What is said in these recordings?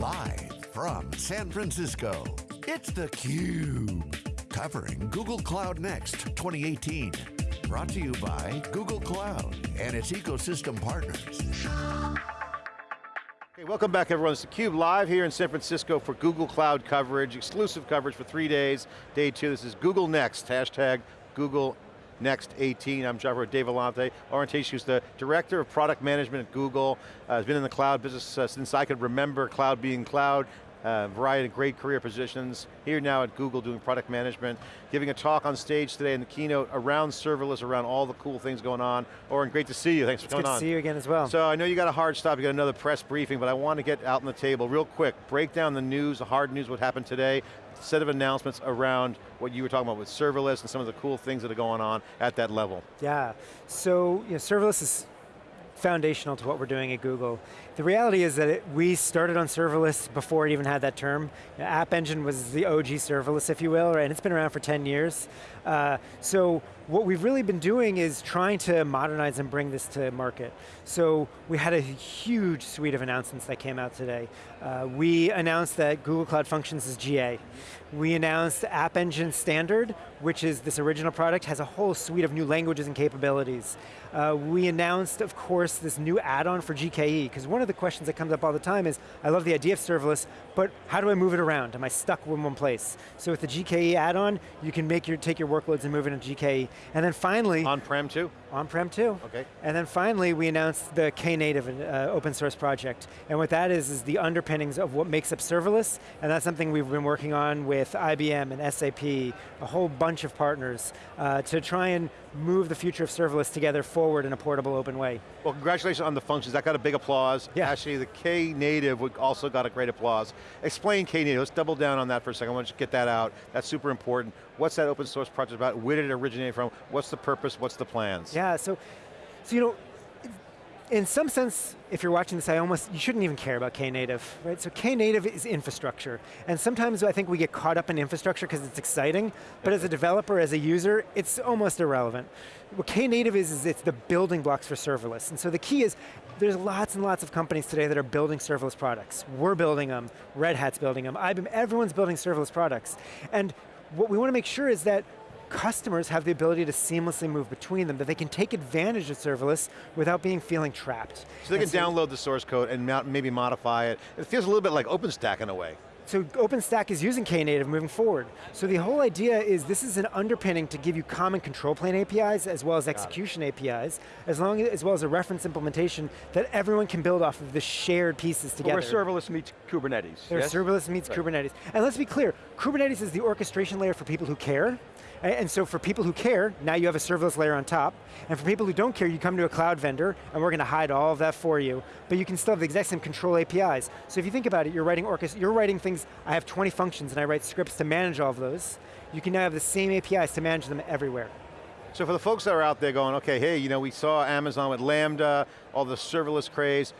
Live from San Francisco, it's theCUBE. Covering Google Cloud Next 2018. Brought to you by Google Cloud and its ecosystem partners. Okay, welcome back everyone. It's theCUBE live here in San Francisco for Google Cloud coverage, exclusive coverage for three days. Day two, this is Google Next, hashtag Google Next 18. I'm John Furrier Dave Vellante. Oren Teich who's the Director of Product Management at Google. Uh, has been in the cloud business uh, since I could remember cloud being cloud. Uh, variety of great career positions. Here now at Google doing product management, giving a talk on stage today in the keynote around serverless, around all the cool things going on. Oren, great to see you, thanks for it's coming good on. to see you again as well. So I know you got a hard stop, you got another press briefing, but I want to get out on the table real quick. Break down the news, the hard news, what happened today, set of announcements around what you were talking about with serverless and some of the cool things that are going on at that level. Yeah, so you know, serverless is foundational to what we're doing at Google. The reality is that it, we started on serverless before it even had that term. You know, App Engine was the OG serverless, if you will, and it's been around for 10 years. Uh, so what we've really been doing is trying to modernize and bring this to market. So we had a huge suite of announcements that came out today. Uh, we announced that Google Cloud Functions is GA. We announced App Engine Standard, which is this original product, has a whole suite of new languages and capabilities. Uh, we announced, of course, this new add-on for GKE, because one of the questions that comes up all the time is, I love the idea of serverless, but how do I move it around? Am I stuck in one place? So with the GKE add-on, you can make your, take your workloads and move it into GKE. And then finally- On-prem too? On-prem too. Okay. And then finally, we announced the Knative uh, open source project. And what that is, is the underpinnings of what makes up serverless, and that's something we've been working on with IBM and SAP, a whole bunch of partners, uh, to try and move the future of serverless together forward in a portable, open way. Well, congratulations on the functions. That got a big applause. Yeah. Actually, the Knative also got a great applause. Explain Knative, let's double down on that for a second. I want to get that out. That's super important. What's that open source project about? Where did it originate from? What's the purpose? What's the plans? Yeah, so, so you know, in some sense, if you're watching this, I almost, you shouldn't even care about Knative, right? So Knative is infrastructure. And sometimes I think we get caught up in infrastructure because it's exciting, but as a developer, as a user, it's almost irrelevant. What Knative is, is it's the building blocks for serverless. And so the key is, there's lots and lots of companies today that are building serverless products. We're building them, Red Hat's building them, IBM, everyone's building serverless products. And what we want to make sure is that customers have the ability to seamlessly move between them, that they can take advantage of serverless without being feeling trapped. So they can so download the source code and maybe modify it. It feels a little bit like OpenStack in a way. So OpenStack is using Knative moving forward. So the whole idea is this is an underpinning to give you common control plane APIs as well as execution APIs, as, long as, as well as a reference implementation that everyone can build off of the shared pieces together. where serverless meets Kubernetes. Where yes? serverless meets right. Kubernetes. And let's be clear, Kubernetes is the orchestration layer for people who care, and so for people who care, now you have a serverless layer on top, and for people who don't care, you come to a cloud vendor, and we're going to hide all of that for you, but you can still have the exact same control APIs. So if you think about it, you're writing orchest you're writing things, I have 20 functions, and I write scripts to manage all of those. You can now have the same APIs to manage them everywhere. So for the folks that are out there going, okay, hey, you know, we saw Amazon with Lambda, all the serverless craze,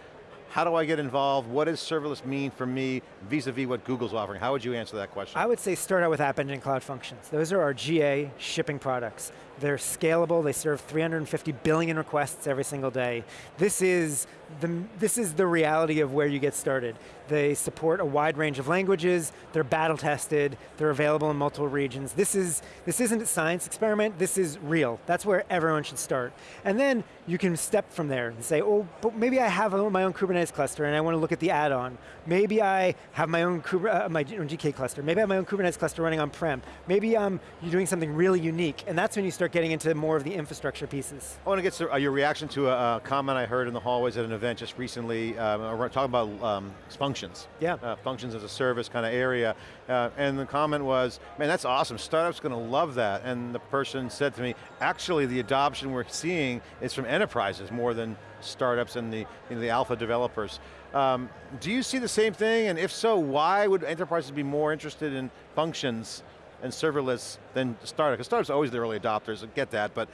how do I get involved? What does serverless mean for me vis-a-vis -vis what Google's offering? How would you answer that question? I would say start out with App Engine Cloud Functions. Those are our GA shipping products. They're scalable, they serve 350 billion requests every single day. This is the, this is the reality of where you get started. They support a wide range of languages, they're battle tested, they're available in multiple regions. This, is, this isn't a science experiment, this is real. That's where everyone should start. And then you can step from there and say, oh, but maybe I have my own Kubernetes cluster and I want to look at the add-on. Maybe I have my own, uh, my own GKE cluster. Maybe I have my own Kubernetes cluster running on-prem. Maybe um, you're doing something really unique, and that's when you start getting into more of the infrastructure pieces. I want to get to, uh, your reaction to a, a, comment I heard in the hallways at an event just recently, um, talking about um, functions. Yeah. Uh, functions as a service kind of area. Uh, and the comment was, man, that's awesome, startups are going to love that. And the person said to me, actually the adoption we're seeing is from enterprises more than startups and the, you know, the alpha developers. Um, do you see the same thing? And if so, why would enterprises be more interested in functions and serverless than startups? Because startups are always the early adopters, I get that, but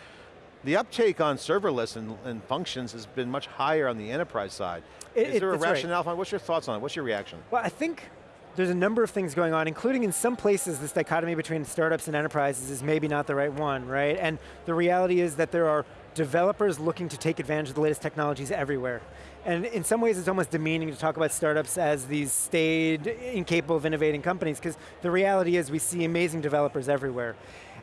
the uptake on serverless and, and, functions has been much higher on the enterprise side. It, Is there a rationale? Right. What's your thoughts on it? What's your reaction? Well, I think there's a number of things going on, including in some places this dichotomy between startups and enterprises is maybe not the right one, right? And the reality is that there are developers looking to take advantage of the latest technologies everywhere. And in some ways it's almost demeaning to talk about startups as these staid, incapable of innovating companies, because the reality is we see amazing developers everywhere.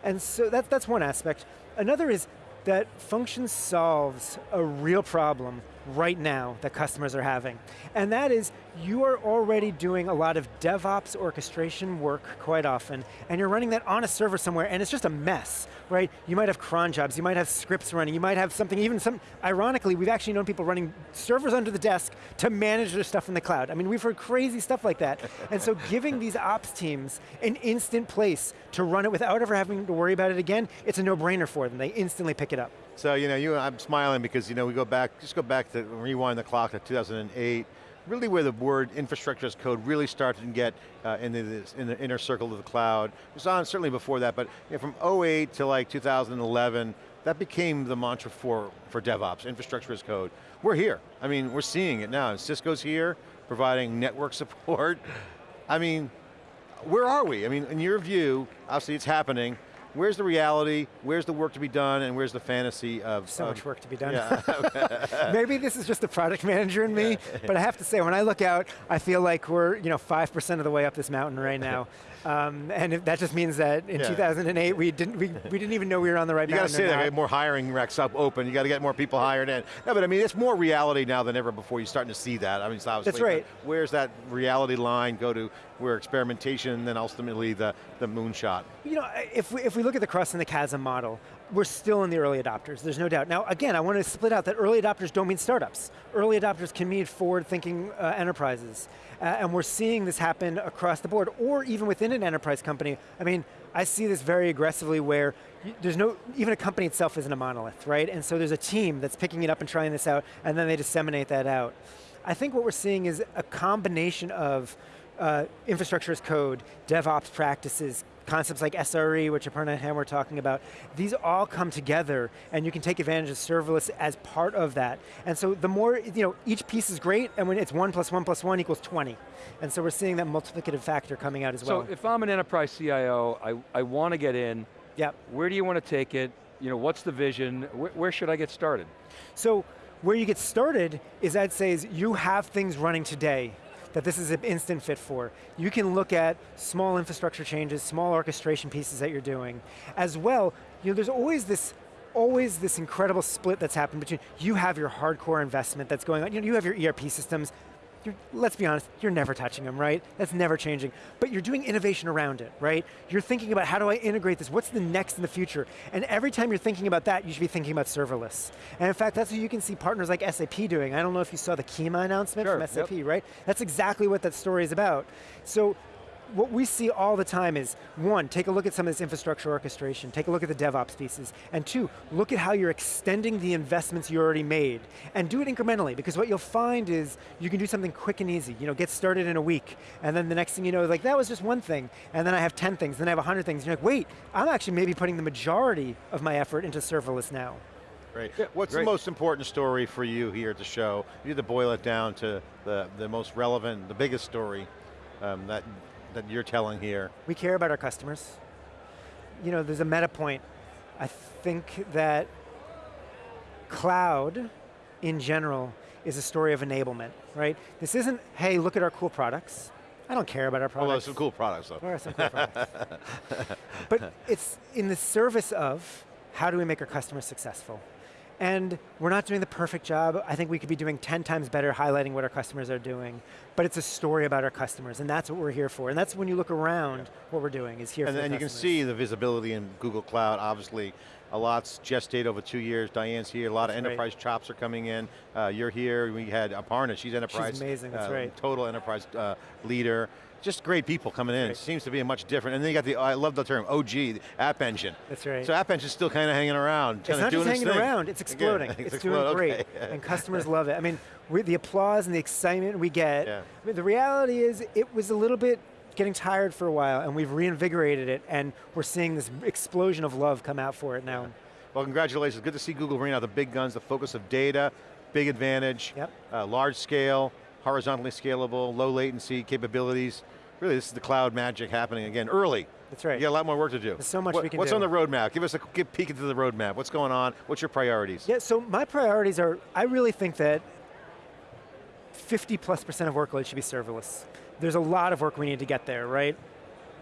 And so that, that's one aspect. Another is that function solves a real problem right now that customers are having. And that is, you are already doing a lot of DevOps orchestration work quite often, and you're running that on a server somewhere, and it's just a mess, right? You might have cron jobs, you might have scripts running, you might have something, even some, ironically, we've actually known people running servers under the desk to manage their stuff in the cloud. I mean, we've heard crazy stuff like that. and so giving these ops teams an instant place to run it without ever having to worry about it again, it's a no-brainer for them. They instantly pick it up. So, you know, you, I'm smiling because, you know, we go back, just go back to, rewind the clock to 2008, really where the word infrastructure as code really started to get uh, in, the, in the inner circle of the cloud. It was on certainly before that, but you know, from 08 to like 2011, that became the mantra for, for DevOps, infrastructure as code. We're here. I mean, we're seeing it now. Cisco's here, providing network support. I mean, where are we? I mean, in your view, obviously it's happening, where's the reality, where's the work to be done, and where's the fantasy of- So of, much work to be done. Yeah. Maybe this is just the product manager in me, but I have to say, when I look out, I feel like we're you know 5% of the way up this mountain right now. Um, and that just means that in Yeah. 2008, we didn't, we, we didn't even know we were on the right You got to mountain say that, more hiring racks up open, you got to get more people hired in. No, but I mean, it's more reality now than ever before, you're starting to see that. I mean, it's obviously, That's right. Where's that reality line go to where experimentation, and then ultimately the, the moonshot? You know, if we, if we look at the Crossing the Chasm model, we're still in the early adopters, there's no doubt. Now, again, I want to split out that early adopters don't mean startups. Early adopters can mean forward-thinking uh, enterprises. Uh, and we're seeing this happen across the board, or even within an enterprise company. I mean, I see this very aggressively where there's no, even a company itself isn't a monolith, right? And so there's a team that's picking it up and trying this out, and then they disseminate that out. I think what we're seeing is a combination of uh, infrastructure as code, DevOps practices, concepts like SRE, which Aparna and Ham were talking about, these all come together and you can take advantage of serverless as part of that. And so the more, you know, each piece is great and when it's one plus one plus one equals 20. And so we're seeing that multiplicative factor coming out as well. So if I'm an enterprise CIO, I, I want to get in, Yep. where do you want to take it? You know, what's the vision? Where, where should I get started? So where you get started is I'd say is you have things running today that this is an instant fit for. You can look at small infrastructure changes, small orchestration pieces that you're doing. As well, you know, there's always this always this incredible split that's happened between you have your hardcore investment that's going on, you know, you have your ERP systems, you're, let's be honest, you're never touching them, right? That's never changing. But you're doing innovation around it, right? You're thinking about how do I integrate this? What's the next in the future? And every time you're thinking about that, you should be thinking about serverless. And in fact, that's what you can see partners like SAP doing. I don't know if you saw the Kyma announcement Sure, from SAP, yep. right? That's exactly what that story is about. So what we see all the time is, one, take a look at some of this infrastructure orchestration, take a look at the DevOps pieces, and two, look at how you're extending the investments you already made, and do it incrementally, because what you'll find is you can do something quick and easy, you know, get started in a week, and then the next thing you know, like that was just one thing, and then I have 10 things, then I have 100 things, and you're like, wait, I'm actually maybe putting the majority of my effort into serverless now. Great. Yeah, What's great. the most important story for you here at the show? You had to boil it down to the, the most relevant, the biggest story um, that, that you're telling here. We care about our customers. You know, there's a meta point. I think that cloud, in general, is a story of enablement, right? This isn't, hey, look at our cool products. I don't care about our products. Although some cool products though. There are some cool products. but it's in the service of how do we make our customers successful? And we're not doing the perfect job. I think we could be doing 10 times better highlighting what our customers are doing. But it's a story about our customers, and that's what we're here for. And that's when you look around, what we're doing is here And for the then you can see the visibility in Google Cloud, obviously. A lot's gestate over two years. Diane's here. A lot of That's right. enterprise chops are coming in. Uh, you're here. We had Aparna. She's enterprise. She's amazing, that's uh, right. Total enterprise uh, leader. Just great people coming in. Right. It seems to be a much different. And then you got the. I love the term OG, App Engine. That's right. So App Engine's still kind of hanging around. It's not just its hanging thing. around, it's exploding. Again, it's explode- doing great, okay. and customers love it. I mean, the applause and the excitement we get, Yeah. I mean, the reality is it was a little bit getting tired for a while, and we've reinvigorated it, and we're seeing this explosion of love come out for it now. Well, congratulations. Good to see Google bring out the big guns, the focus of data, big advantage, Yep. uh, large scale, horizontally scalable, low latency capabilities. Really, this is the cloud magic happening again, early. That's right. You got a lot more work to do. There's so much What- we can What's do. on the roadmap? Give us a quick peek into the roadmap. What's going on? What's your priorities? Yeah, so my priorities are, I really think that 50 plus percent of workloads should be serverless. There's a lot of work we need to get there, right?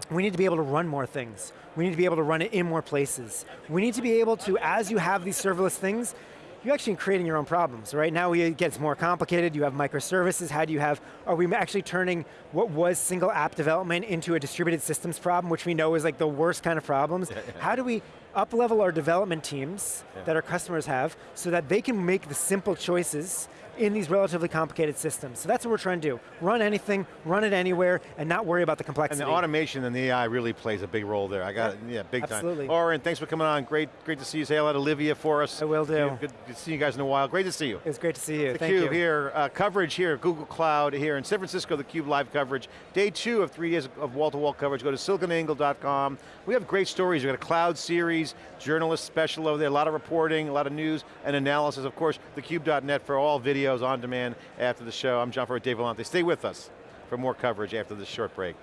We need to be able to run more things. We need to be able to run it in more places. We need to be able to, as you have these serverless things, you're actually creating your own problems. Right now it gets more complicated, you have microservices, how do you have, are we actually turning what was single app development into a distributed systems problem, which we know is like the worst kind of problems? How do we up level our development teams yeah. that our customers have so that they can make the simple choices in these relatively complicated systems. So that's what we're trying to do. Run anything, run it anywhere, and not worry about the complexity. And the automation and the AI really plays a big role there. I got yeah, yeah big Absolutely. time. Oren, thanks for coming on. Great, great to see you. Say hello to Olivia for us. I will do. Good, to see you guys in a while. Great to see you. It's great to see you. The Thank Cube you. here, uh, coverage here, Google Cloud here in San Francisco, the Cube live coverage. Day two of three days of wall-to-wall -wall coverage. Go to siliconangle.com. We have great stories. We've got a cloud series, journalist special over there, a lot of reporting, a lot of news and analysis. Of course, thecube.net for all videos on demand after the show. I'm John Furrier, Dave Vellante. Stay with us for more coverage after this short break.